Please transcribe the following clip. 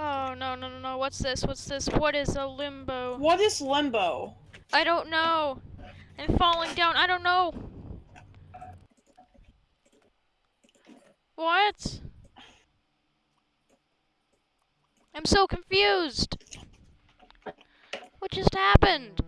Oh no no no no! What's this? What's this? What is a limbo? What is limbo? I don't know. I'm falling down. I don't know. What? I'm so confused. What just happened?